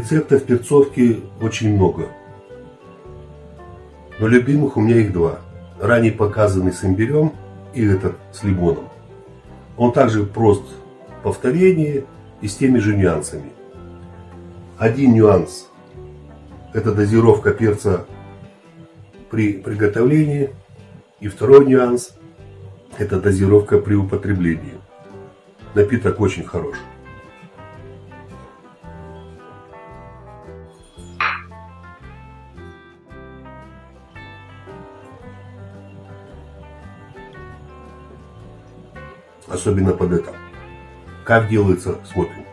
Рецептов перцовки очень много. Но любимых у меня их два. Ранее показанный с имбирем и этот с лимоном. Он также прост в повторении и с теми же нюансами. Один нюанс – это дозировка перца при приготовлении. И второй нюанс – это дозировка при употреблении. Напиток очень хороший. Особенно под это. Как делается, смотрим.